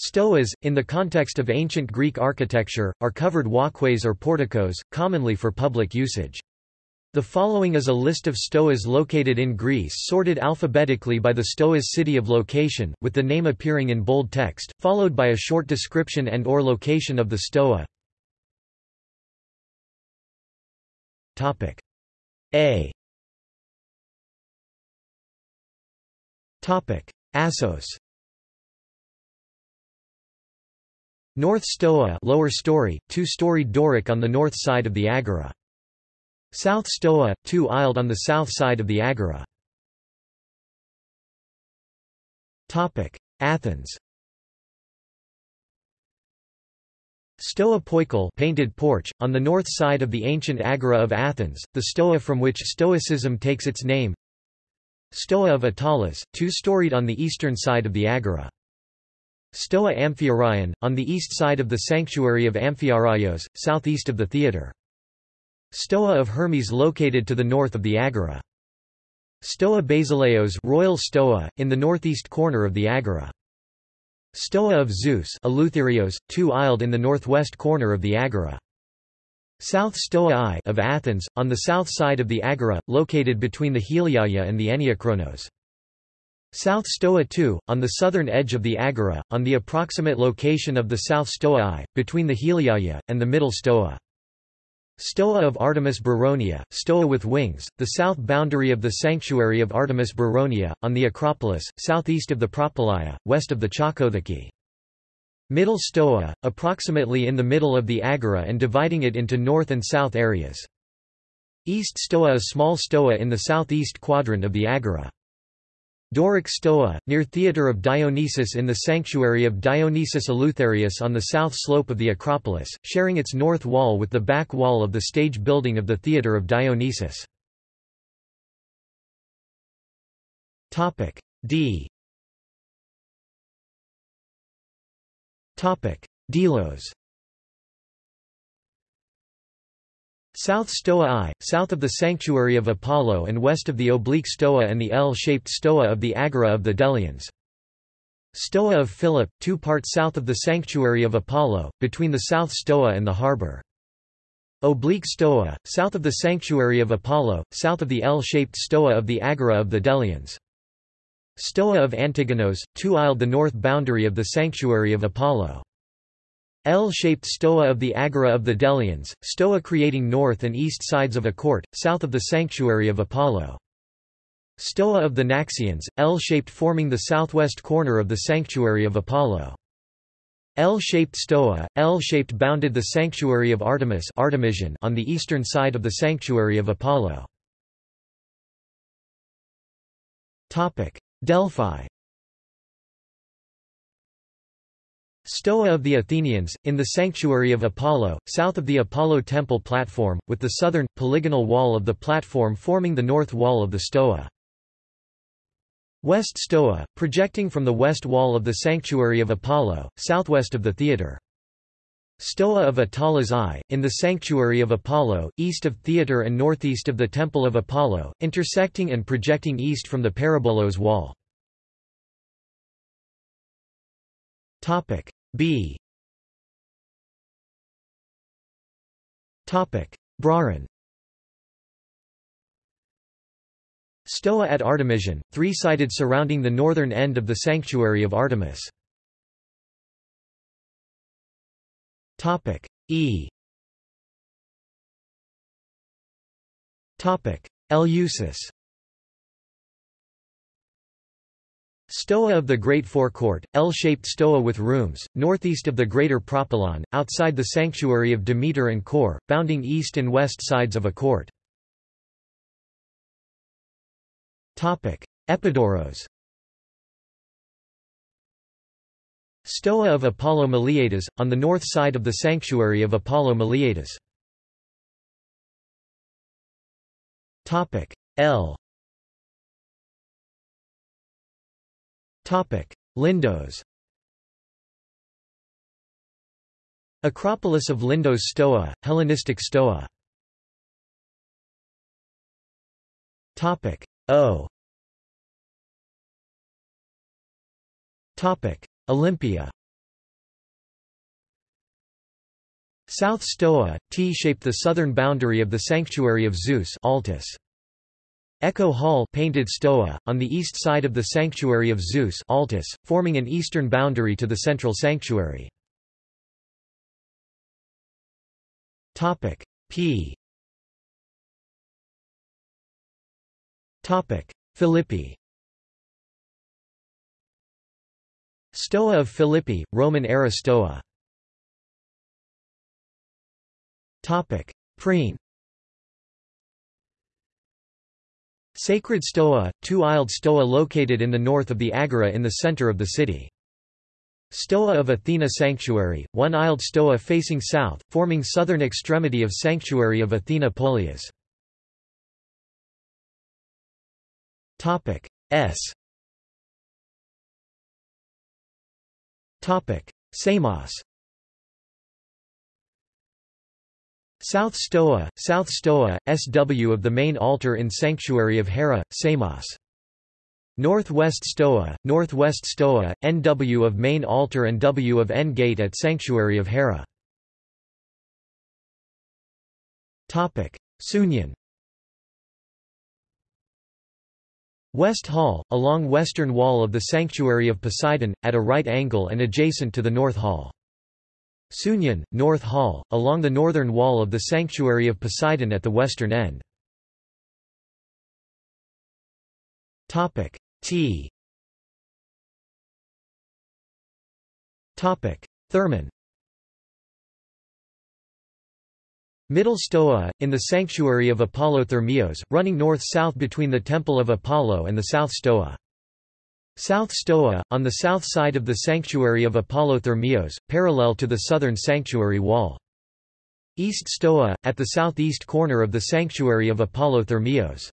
Stoas, in the context of ancient Greek architecture, are covered walkways or porticos, commonly for public usage. The following is a list of stoas located in Greece sorted alphabetically by the stoa's city of location, with the name appearing in bold text, followed by a short description and or location of the stoa. A Assos North Stoa lower story, two-storied Doric on the north side of the Agora. South Stoa, two-aisled on the south side of the Agora. Athens Stoa Poikile painted porch, on the north side of the ancient Agora of Athens, the Stoa from which Stoicism takes its name Stoa of Attalos, two-storied on the eastern side of the Agora. Stoa Amphiaraion, on the east side of the sanctuary of Amphiaraios, southeast of the theatre. Stoa of Hermes located to the north of the Agora. Stoa Basileos Royal Stoa, in the northeast corner of the Agora. Stoa of Zeus Eleutherios, two-aisled in the northwest corner of the Agora. South Stoa I of Athens, on the south side of the Agora, located between the Heliaia and the Enneakronos. South Stoa II, on the southern edge of the Agora, on the approximate location of the South Stoa I, between the Heliaia, and the Middle Stoa. Stoa of Artemis Brauronia, Stoa with wings, the south boundary of the sanctuary of Artemis Brauronia, on the Acropolis, southeast of the Propylaea, west of the Chalkotheke. Middle Stoa, approximately in the middle of the Agora and dividing it into north and south areas. East Stoa a small stoa in the southeast quadrant of the Agora. Doric Stoa, near Theatre of Dionysus in the sanctuary of Dionysus Eleutherius on the south slope of the Acropolis, sharing its north wall with the back wall of the stage building of the Theatre of Dionysus. D Delos South Stoa I, south of the Sanctuary of Apollo and west of the oblique Stoa and the L-shaped Stoa of the Agora of the Delians. Stoa of Philip, two parts south of the Sanctuary of Apollo, between the South Stoa and the harbour. Oblique Stoa, south of the Sanctuary of Apollo, south of the L-shaped Stoa of the Agora of the Delians. Stoa of Antigonos, two-aisled the north boundary of the Sanctuary of Apollo. L-shaped stoa of the Agora of the Delians, stoa creating north and east sides of a court, south of the sanctuary of Apollo. Stoa of the Naxians, L-shaped forming the southwest corner of the sanctuary of Apollo. L-shaped stoa, L-shaped bounded the sanctuary of Artemis Artemision on the eastern side of the sanctuary of Apollo. Delphi Stoa of the Athenians, in the sanctuary of Apollo, south of the Apollo temple platform, with the southern, polygonal wall of the platform forming the north wall of the Stoa. West Stoa, projecting from the west wall of the sanctuary of Apollo, southwest of the theatre. Stoa of Attalos I, in the sanctuary of Apollo, east of theatre and northeast of the temple of Apollo, intersecting and projecting east from the Parabolos wall. Topic. B. Topic: Brauron Stoa at Artemision, three-sided surrounding the northern end of the sanctuary of Artemis. Topic. E. Topic. Eleusis Stoa of the Great Forecourt, L-shaped stoa with rooms, northeast of the Greater Propylon, outside the sanctuary of Demeter and Kore, bounding east and west sides of a court. Epidaurus Stoa of Apollo Maleatas, on the north side of the sanctuary of Apollo Maleatas. L Lindos Acropolis of Lindos Stoa, Hellenistic Stoa Topic O. Topic Olympia. South Stoa, T-shaped the southern boundary of the sanctuary of Zeus Altis. Echo Hall painted stoa, on the east side of the sanctuary of Zeus Altis, forming an eastern boundary to the central sanctuary. P. Philippi. Stoa of Philippi, Roman-era Stoa. Priene Sacred Stoa, two-aisled stoa located in the north of the Agora in the center of the city. Stoa of Athena Sanctuary, one-aisled stoa facing south, forming southern extremity of Sanctuary of Athena Polias. S Samos South Stoa, South Stoa, SW of the main altar in Sanctuary of Hera, Samos. Northwest Stoa, Northwest Stoa, NW of main altar and W of N gate at Sanctuary of Hera. Topic: Sounion West Hall, along western wall of the Sanctuary of Poseidon, at a right angle and adjacent to the North Hall. Sounion, North Hall, along the northern wall of the Sanctuary of Poseidon at the western end. Topic T Thermon Middle Stoa, in the sanctuary of Apollo Thermios, running north-south between the Temple of Apollo and the South Stoa. South Stoa, on the south side of the sanctuary of Apollo Thermios, parallel to the southern sanctuary wall. East Stoa, at the southeast corner of the sanctuary of Apollo Thermios.